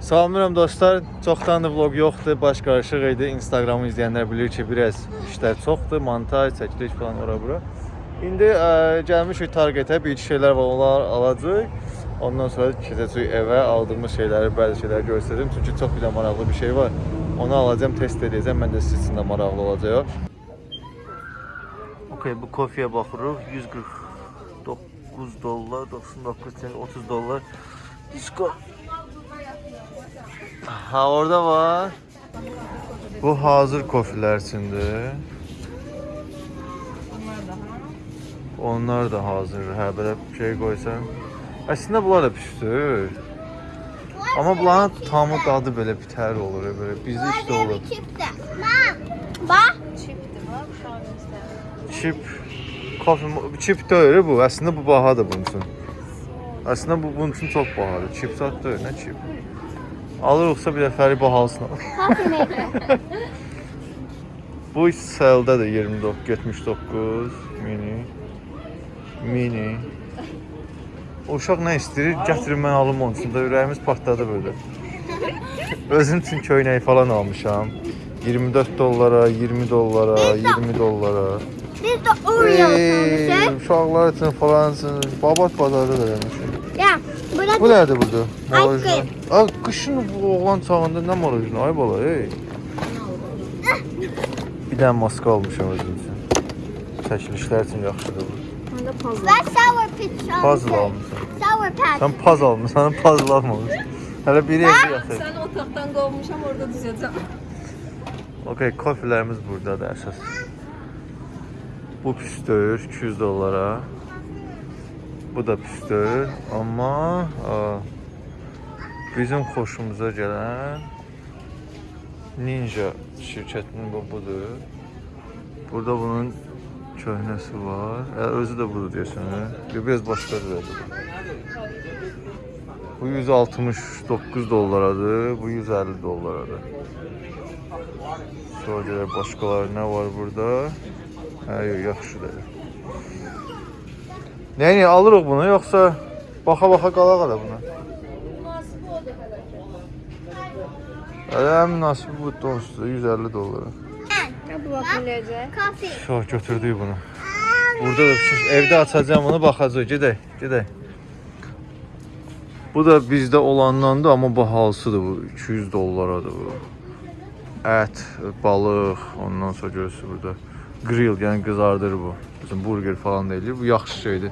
Salamlayıram dostlar. Çoxdandır vlog yoxdur, baş qarışıq idi. Instagramı izləyənlər bilir ki, biraz işlər çoxdur, montaj, çəkiliş falan ora bura. İndi ə, gəlmişik Targetə, bir iki şeylər var, onlar alacağıq. Ondan sonra keçəcəyik evə, aldığımız şeyləri, bəzi şeyləri göstərəcəm. Çünki çox bir də maraqlı bir şey var. Onu alacağam, test edəcəm. Mən də sizin üçün də maraqlı olacaq. Okay, bu kofeyə baxırıq. 149 dollar, 99 cent, 30 dollar. Disco. Ha orada var. Bu hazır kofiler içindir. Onlar da hazır. Hə belə şey qoysan. Əslində bunlar da pişdir. Amma bunların tamı dadı belə bitər olur, belə bizdə işte olur. Şu an göster. Chip kofe chip deyil bu. Əslində bu bahadır bunun üçün. Əslində bu bunun üçün çox bahadır. Chip zat deyil, nə chip? Alırıqsa bir alırıq. Coffee maker. Bu selde de 29, 79 mini. Mini. O uşaq nə istəyir? Gətirin mən alım onun üçün də ürəyimiz partladı belə. Özüm üçün köynəyi falan almışam. 24 dollara, 20 dollara, 20 dollara. Biz de Oreo Ey, almışız. uşaqlar üçün falan üçün babat bazarda da yemişim. Ya. Burada Bu nədir burada? Ice Marojna. Ay, qışın bu oğlan çağında nə marojna? Ay bala, ey. Bir dənə maska almışam özüm üçün. Çəkilişlər üçün yaxşıdır bu. Puzzle. ben sour almışım. Puzzle almışsan. Sour patch. Sən paz almısan, puzzle almamışsan. Hələ biri evdə yatır. Sen otaqdan qovmuşam orada düzəcəm. Okay, kofilərimiz buradadır əsas. Bu püstür 200 dollara. Bu da püstür, amma a, bizim xoşumuza gələn Ninja şirkətinin bu budur. Burada bunun köhnəsi var. Ə, özü də budur deyəsən. hə? Biraz başqadır. Bu 169 dollaradır, bu 150 dollaradır. Sonra görək başqaları nə var burada? Hə, yox, yaxşıdır. Nəyə alırıq bunu yoxsa baxa-baxa qalaq da buna? Hələ ən münasibi bu dostdur, 150 dollara. Bu bax. Coffee. Çox götürdük bunu. Burada da pişir. Evdə açacağam bunu, baxacağıq. Gedək, gedək. Bu da bizdə olandandır, amma bahalısıdır bu. 200 dollaradır bu. Ət, balıq, ondan sonra görürsüz burada. Grill, yəni qızardır bu. Bizim burger falan deyilir. Bu yaxşı şeydir.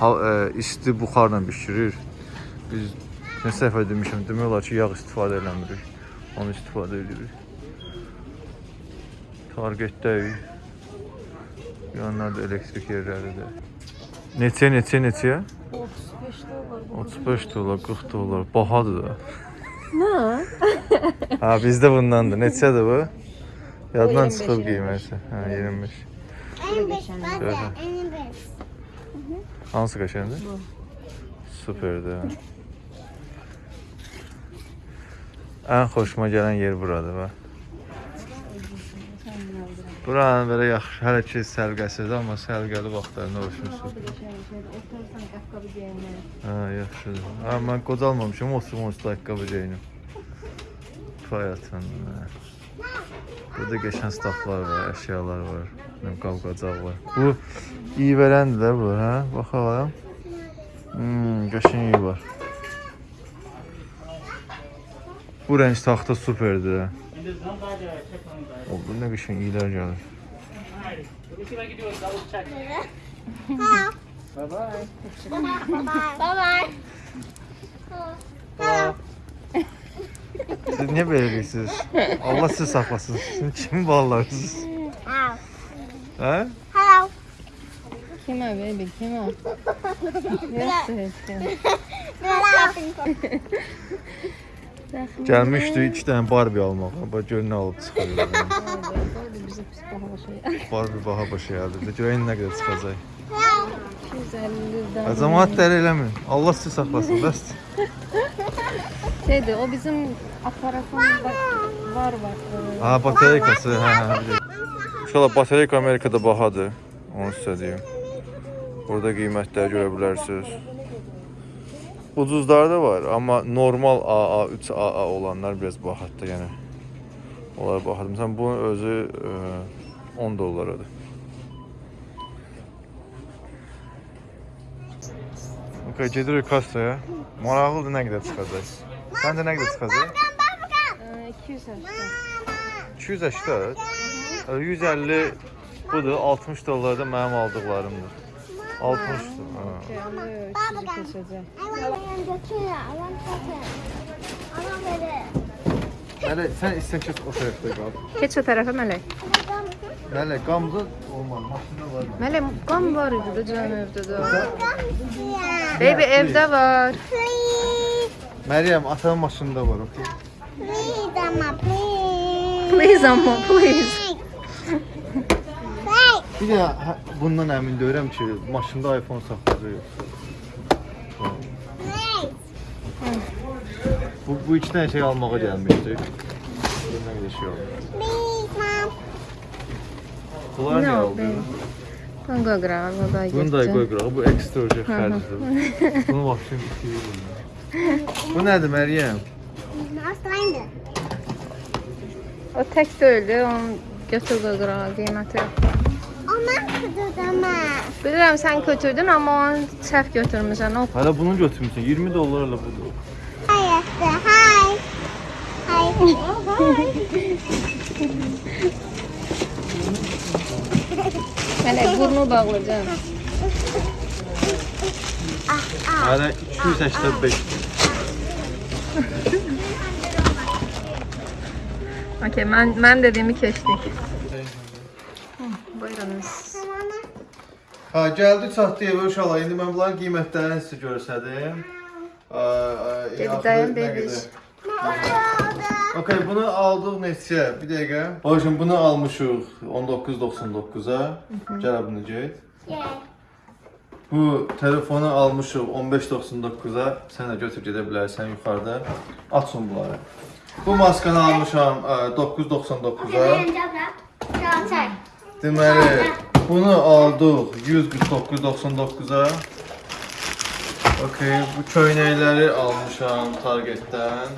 Ha, e, isti buxarla bişirir. Biz nə səfər demişəm, demək olar ki, yağ istifadə eləmirik. Onu istifadə edirik. Targetdəyik. Yanlarda elektrik yerləridir. Neçə, neçə, neçə? 35 dollar. 35 dollar, 40 dollar. Bahadır da. Nə? Ha, bizdə bundandır. Neçədir bu? Yaddan 25, çıxıb 25. qiyməti. Hə, 25. En beş. Şöyle. en beş. Hansı qəşəngdir? Bu. Superdir. hə. Ən xoşuma gələn yer buradır bax. Buranın belə yaxşı, hələ ki səlqəsiz, amma səlqəli vaxtlarında geyinlər. Hə, yaxşıdır. Ha, mən qocalmamışam, oturum onsuz ayaqqabı geyinim. Fayatın. Burada qəşəng staflar var, əşyalar var. Nə qavqacaq var. Bu iyi verəndir də bu, hə? Baxalım. Hmm, qəşəng iyi var. Bu rəng taxta superdir. hə. O, bu nə qəşəng iyilər gəlir. Bye bye. Hello. Siz niyə belə deyirsiniz? Allah sizi saxlasın. Sizin kimi balarsınız? Hello. Hə? Hello. Kimə baby, kimə? Gəlmişdi 2 dənə Barbie almağa. Bax gör nə alıb çıxarıyor. Bizə pis baha şey. Barbie baha başa gəldi. Görəyin nə qədər çıxacaq. 250-dən. Cəmaət dəli eləmin. Allah sizi saxlasın. Bəs. Şeydir, o bizim aparatımız var var. var. Ha, batareykası. Hə, hə, bilirəm. İnşallah batareyka Amerikada bahadır. Onu sizə deyim. Burada qiymətləri görə bilərsiniz. Ucuzlar da var, amma normal AA, 3AA olanlar biraz bahatdır, yəni. Onlara baxdım. Sən bunun özü e, 10 dollaradır. Okay, gedirik kassaya. Maraqlıdır nə qədər çıxacaq. Səncə nə qədər çıxacaq? Ee, 280. 280, e, 150 budur, 60 dollar da mənim aldıqlarımdır. 60 ha. Okey, ama yok, 300'ü keseceğim. I want to götür. I want to Ama böyle. Hələ sən istən keç o tərəfdə qal. Geç o tarafa Melek. Hələ qamzın olmaz, maşında var. Melek kan var idi de canım de. Yeah. Baby evde var. Please. Məryəm, atanın maşında var, okey? Please ama please. Please ama please. Bir də hə, bundan əmin deyirəm ki, maşında iPhone saxlayır. Please. Bu, bu iki dənə şey almağa gəlmişdik. Bundan qədər şey mom. Bunlar nə baby. Bunu koy qırağa, o da Bunu da getdi. qoy qırağa, bu ekstra olacaq xərcdir. Bunu maşın istəyir bunu. Bu nədir Məryəm? Hastaydı. O tek de öldü, onu götür koy qırağa, qiyməti yox. Aman kudurdama. Bilirəm sən götürdün, amma onu səhv götürmüsən. O Hələ bunu götürmüsən, 20 dollarla budur. Hi, Esther. Hi. Hi. Melek burnu bağlayacağım. Hələ 285. Okey, mən mən dediyimi keçdik. Buyurunuz. Ha, gəldi çatdı evə uşaqlar. İndi mən bunların qiymətlərini sizə göstərdim. Dedi, dayan, bebiş. Okay, bunu aldıq neçə? Bir dəqiqə. O üçün bunu almışıq 19.99-a. Gəl bunu get. Bu telefonu almışıq 15.99-a. Sən də götür gedə bilərsən yuxarıda. Açın bunları. Bu maskanı almışam e, 9.99-a. Deməli, bunu aldıq 149.99-a. Okay, bu köynəkləri almışam Targetdən.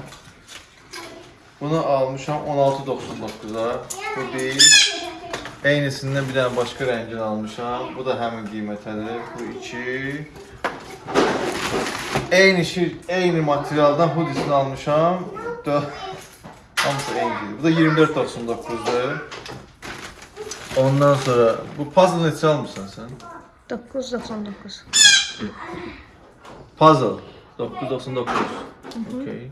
Bunu almışam 16.99-a. Bu bir. Eynisindən bir dənə başqa rəngini almışam. Bu da həmin qiymətədir. Bu iki. Eyni şey, eyni materialdan hoodisini almışam. Dö Hamısı eynidir. Bu da 24.99-dur. Ondan sonra bu puzzle neçə almısan sən? 999. Puzzle 999. Okay.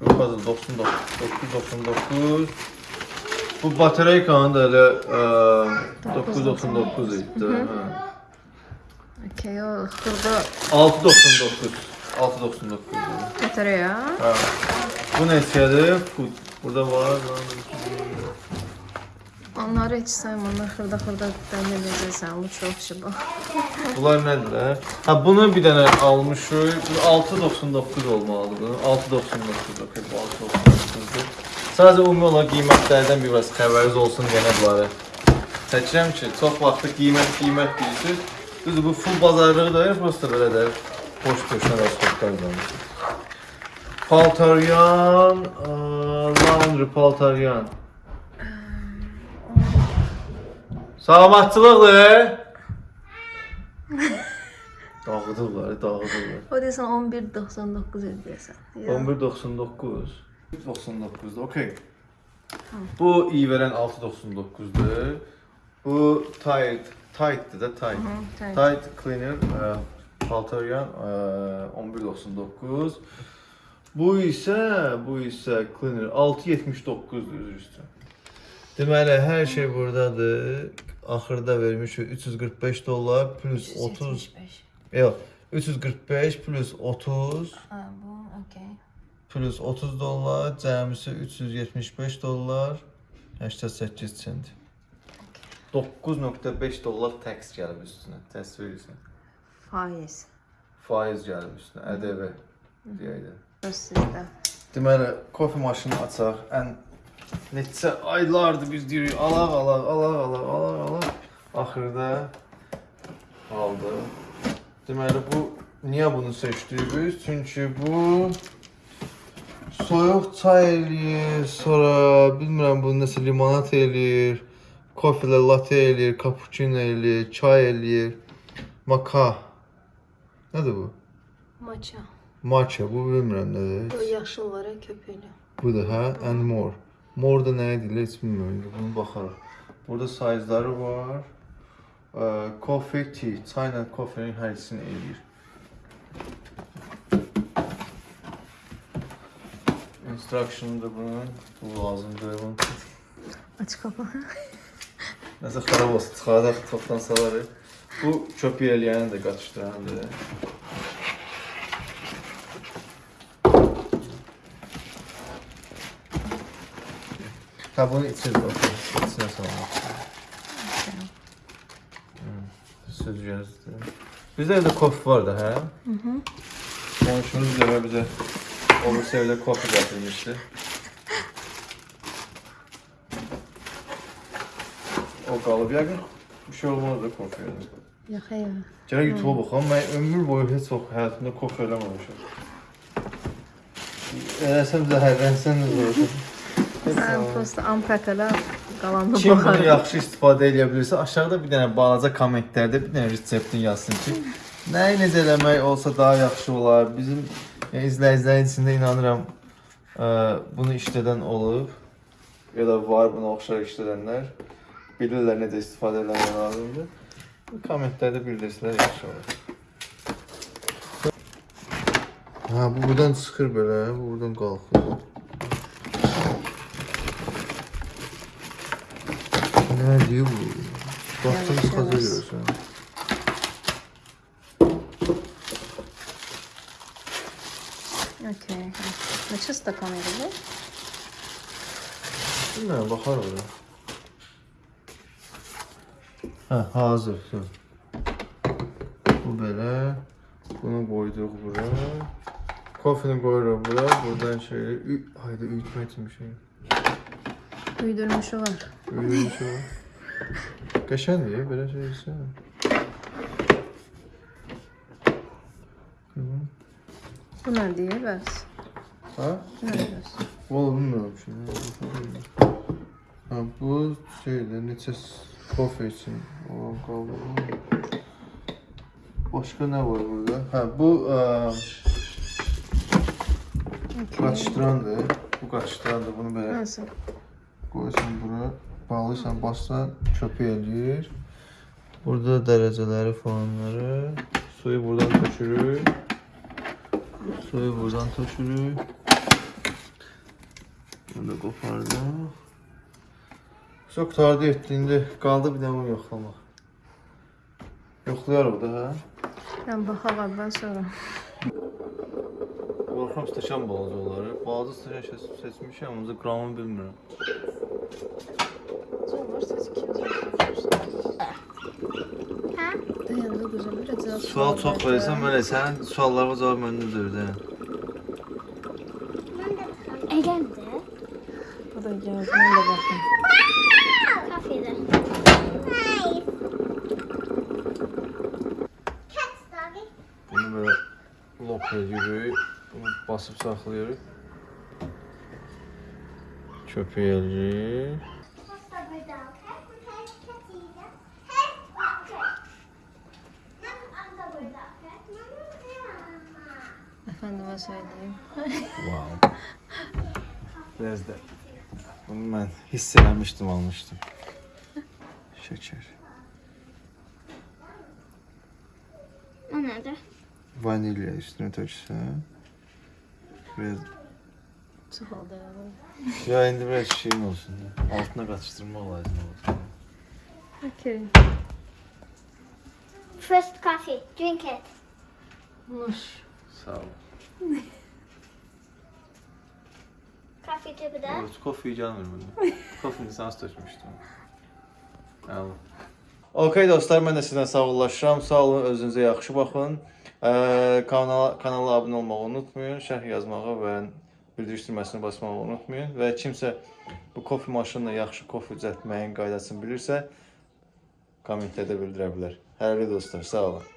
Bu puzzle 99 999. Bu batareykanın da elə ə, 999 idi. Hə. Okey, o xırda 699. 699. götürür ya. Hə. Bu neçədir? Bu burada var. Onları heç sayma, onlar xırda xırda dəmir edəcəksən, bu çox şey bax. Bunlar nədir? Hə, bunu bir dənə almışıq. Bu 6.99 olmalıdır bu. 6.99 okey, bu 6.99-dur. Sadəcə ümumi olaraq qiymətlərdən bir biraz xəbəriniz olsun yenə bunları. Çəkirəm ki, çox vaxtı qiymət qiymət deyirsiniz. Düzdür, bu full bazarlığı da prosta belə də boş boşuna rasxodlar qalmış. Paltaryan, laundry paltaryan. Salamatçılıqdır. Dağıdırlar, dağıdırlar. O desən 11.99 edəcəksən. 11.99. 99'da okey. Bu iyi veren 6.99'dur. Bu tight, tight'tı da tight. tight. Tight cleaner e, paltaryan e, 11.99. Bu isə, bu isə cleaner 6.79-dur üzr üstə. Deməli, hər şey buradadır. Axırda vermişik 345 dollar plus 30 Yox, 345 plus 30 Ha, bu okey. plus 30 dollar, cəmisi 375 dollar, 88 sent. 9.5 dollar tax gəlib üstünə. Təsvir edirsən. Faiz. Faiz gəlib üstünə, ƏDV deyək də. Söz sizdə. Deməli, kofe maşını açaq. Ən neçə aylardır biz deyirik, alaq, alaq, alaq, alaq, alaq, alaq. Axırda aldı. Deməli bu niyə bunu seçdik biz? Çünki bu soyuq çay eləyir, sonra bilmirəm bu nəsə limonad eləyir, kofe latte eləyir, cappuccino eləyir, çay eləyir, maka. Nədir bu? Maça. Matcha, bu bilmirəm O nədir. yaşıl var ya köpüklü. Budur hə, and more. More da nə edirlər heç bilmirəm. indi Bunu baxarıq. Burada size'ları var. Ə, Coffee, tea, çayla kofenin hər ikisini eləyir. Instruction da bunun, bu lazımdır bunun. Aç kapağı. Nəsə xarab olsun, çıxardaq, topdan salarıq. Bu çöpü eləyəni də qaçışdırandır. Ha bunu içir bakalım. İçine salmaq. Sözcüyüzdür. Bizdə evdə kof var da, hə? Hı hı. Qonşumuz bir dəfə bizə o birisi evdə kof gətirmişdi. O qalıb yəqin. Bir şey olmaz da yedim. Yok ya. Gərək YouTube baxam. Mən ömür boyu heç vaxt həyatımda kof eləməmişəm. Eləsəm zəhərlənsən də olacaq. Ben prosta ampakala qalanına Kim bunu baxarım. yaxşı istifadə edə bilirsə, aşağıda bir dənə balaca kommentlərdə bir dənə reseptini yazsın ki, nəyi necə eləmək olsa daha yaxşı olar. Bizim yəni, izləyicilərin içində inanıram ə, bunu işlədən olub ya da var buna oxşar işlədənlər. Bilirlər necə istifadə etmək lazımdır. Bu kommentlərdə bildirsələr yaxşı olar. Ha, bu buradan çıxır belə, bu buradan qalxır. Nə deyir bu? Baxdım Yavaş, çıxaca yavaş. görürsən. Okey. Neçə stakan idi bu? Bilmirəm, baxar ora. Hə, hazır. Dur. Bu belə. Bunu qoyduq bura. Kofini qoyuruq bura. Buradan şey, ü- hayda üyütmək üçün bir şey. Uydurmuşu var. Öyle bir şey var. Qəşəngdir, belə şey isə. Bu nə deyir bəs? Ha? Bu nə bəs? Valla bilmirəm şimdi. Ha, bu şeydir, neçə kofe üçün olan qaldı. Başqa nə var burada? Hə, bu ə, qaçışdırandır. Bu qaçışdırandır. Bunu belə Nasıl? qoyursan bura, bağlıysan, bassan çöpü eləyir. Burada dərəcələri falanları, suyu buradan tökürük. Suyu buradan tökürük. Bunu da qopardıq. Çox qurtardı etdi. İndi qaldı bir dənə bunu yoxlamaq. Yoxlayarıq da, hə? Ben baxaram ben sonra. Qorxuram stəkan balacaları. Balaca stəkan seç- seçmişəm, ancaq qramını bilmirəm. Ha? Dayandı güzel. Biraz daha Sual çox verirsən, mən sənin suallarıma cavab məndə deyil, Kapıda yazmayla bakın. Kafede. Bunu böyle lock edirik. Bunu basıp saxlayırıq. Köpüyə eləyirik. Efendime söyleyeyim. wow. There's that. Bunu mən hiss eləmişdim, almışdım. Şəkər. O nerede? Vanilya üstünə töksən. Biraz Çok oldu ya. ya indi biraz şeyin olsun. da. Altına qaçışdırmaq lazım olur. Okey. First coffee. Drink it. Nuş. Sağ ol. Coffee to the Evet, kofeyi gelmir bunu. Kofeyi lisans tökmüşdüm. Əla. Okay dostlar, mən də sizdən sağollaşıram. Sağ olun, özünüzə yaxşı baxın. Ə, kanala kanala abunə olmağı unutmayın, şərh yazmağı və bildiriş düyməsini basmağı unutmayın və kimsə bu kofe maşınla yaxşı kofe düzəltməyin qaydasını bilirsə, kommentlərdə bildirə bilər. Hələlik dostlar, sağ olun.